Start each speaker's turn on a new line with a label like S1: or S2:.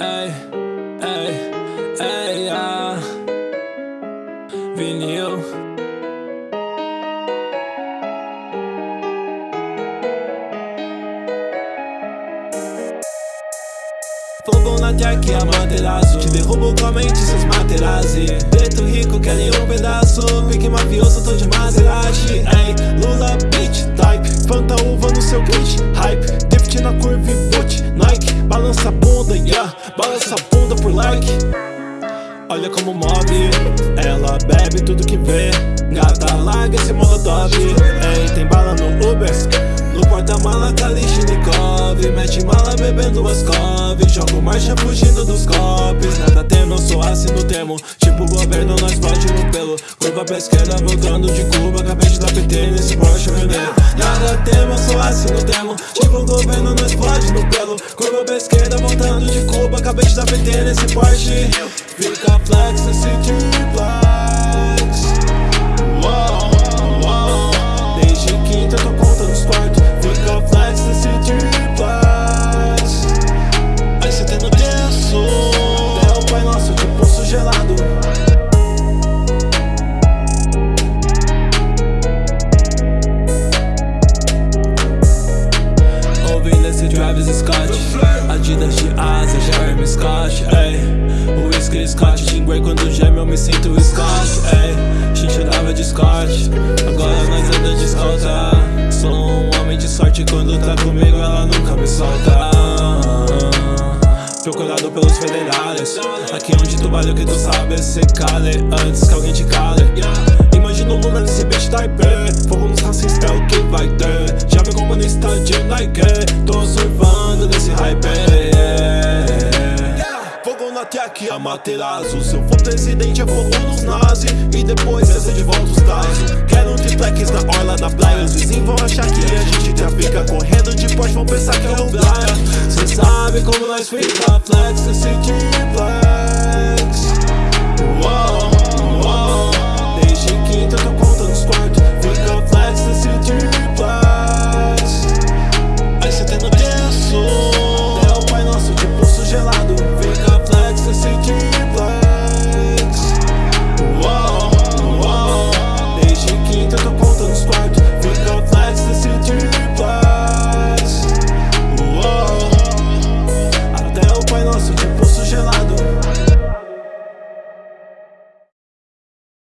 S1: Ei, ei, ei, ah. Vinil. Fogo na jack, amaterasu Te derrubo com a mente, seus materazzi Preto rico, querem um pedaço. Pique mafioso, tô de Maserati Ei, Lula beat type Fanta uva no seu kit Hype, na curva e boot Nike, balança a bunda, yeah. Balança a bunda por like. Olha como move. Ela bebe tudo que vê. Gata, larga esse molotov. Ei, tem bala no Uber. No porta-mala, Kalishnikov Mete mala bebendo as Jogo marcha fugindo dos copos Nada temo, termo Tipo governo, nós pode no pelo. Curva pra esquerda, voltando de Cuba Acabei de dar PT nesse Porsche vermelho Nada temo, eu sou assim no termo Tipo governo, nós pode no pelo. Curva pra esquerda, voltando de Cuba Acabei de dar PT nesse Porsche Fica flex, esse T-Flex Scott Ey, o whisky Scott Jinguei quando geme eu me sinto Scott Ey, gente dava de Scott Agora nós anda de escolta Sou um homem de sorte quando tá comigo ela nunca me solta. Procurado pelos federais Aqui onde tu vale o que tu sabe Cê cale antes que alguém te cale. Imagina o Lula nesse beat type Fogo nos racistas é o que vai ter. Já vi comunista de Nike Tô surfando nesse hype Fogo na tech, Amaterasu Se eu for presidente é fogo nos nazi. E depois cessa de volta os casos Quero triplex na orla da praia. Os vizinhos vão achar que a gente trafica Correndo. De Porsche vão pensar que é um praia Cê sabe como nós fica flex, esse triplex